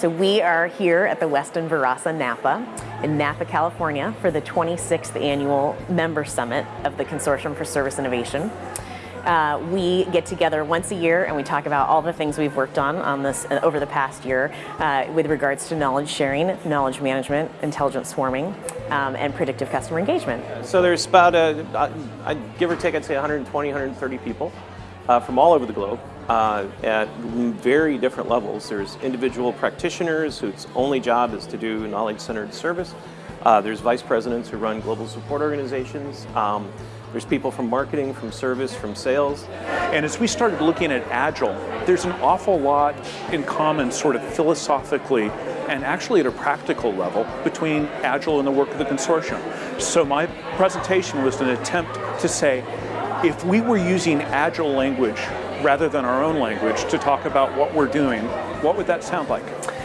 So we are here at the Westin Verasa Napa in Napa, California for the 26th annual member summit of the Consortium for Service Innovation. Uh, we get together once a year and we talk about all the things we've worked on on this uh, over the past year uh, with regards to knowledge sharing, knowledge management, intelligent swarming, um, and predictive customer engagement. So there's about, a, give or take, I'd say 120, 130 people uh, from all over the globe uh, at very different levels. There's individual practitioners whose only job is to do knowledge-centered service. Uh, there's vice presidents who run global support organizations. Um, there's people from marketing, from service, from sales. And as we started looking at Agile, there's an awful lot in common sort of philosophically and actually at a practical level between Agile and the work of the consortium. So my presentation was an attempt to say, if we were using Agile language rather than our own language to talk about what we're doing, what would that sound like?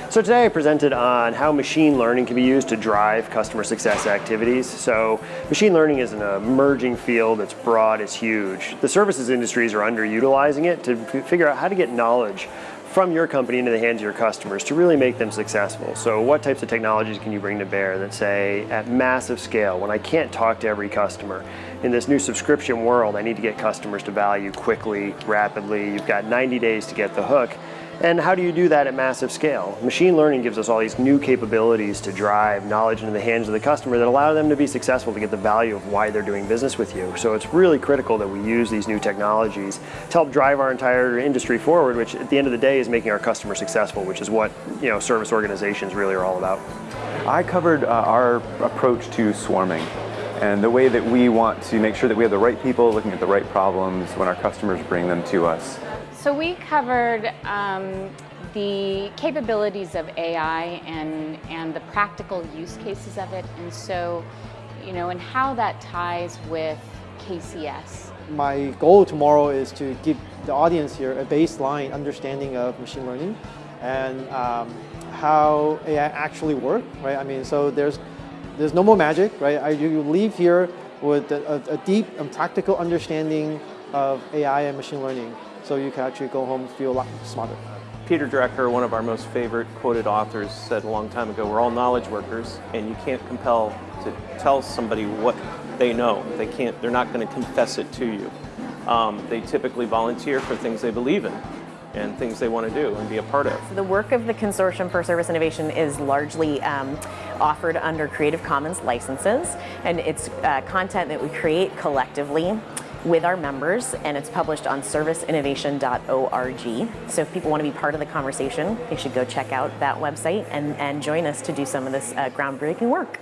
So today I presented on how machine learning can be used to drive customer success activities. So machine learning is an emerging field, it's broad, it's huge. The services industries are underutilizing it to figure out how to get knowledge from your company into the hands of your customers to really make them successful. So what types of technologies can you bring to bear that say at massive scale, when I can't talk to every customer, in this new subscription world, I need to get customers to value quickly, rapidly, you've got 90 days to get the hook. And how do you do that at massive scale? Machine learning gives us all these new capabilities to drive knowledge into the hands of the customer that allow them to be successful to get the value of why they're doing business with you. So it's really critical that we use these new technologies to help drive our entire industry forward, which at the end of the day is making our customers successful, which is what you know service organizations really are all about. I covered uh, our approach to swarming and the way that we want to make sure that we have the right people looking at the right problems when our customers bring them to us. So we covered um, the capabilities of AI and, and the practical use cases of it, and so, you know, and how that ties with KCS. My goal tomorrow is to give the audience here a baseline understanding of machine learning and um, how AI actually work, right? I mean, so there's there's no more magic, right? I, you leave here with a, a deep and practical understanding of AI and machine learning so you can actually go home and feel a lot smarter. Peter Drucker, one of our most favorite quoted authors, said a long time ago, we're all knowledge workers and you can't compel to tell somebody what they know. They can't, they're not going to confess it to you. Um, they typically volunteer for things they believe in and things they want to do and be a part of. The work of the Consortium for Service Innovation is largely um, offered under Creative Commons licenses and it's uh, content that we create collectively with our members and it's published on serviceinnovation.org. So if people want to be part of the conversation, they should go check out that website and, and join us to do some of this uh, groundbreaking work.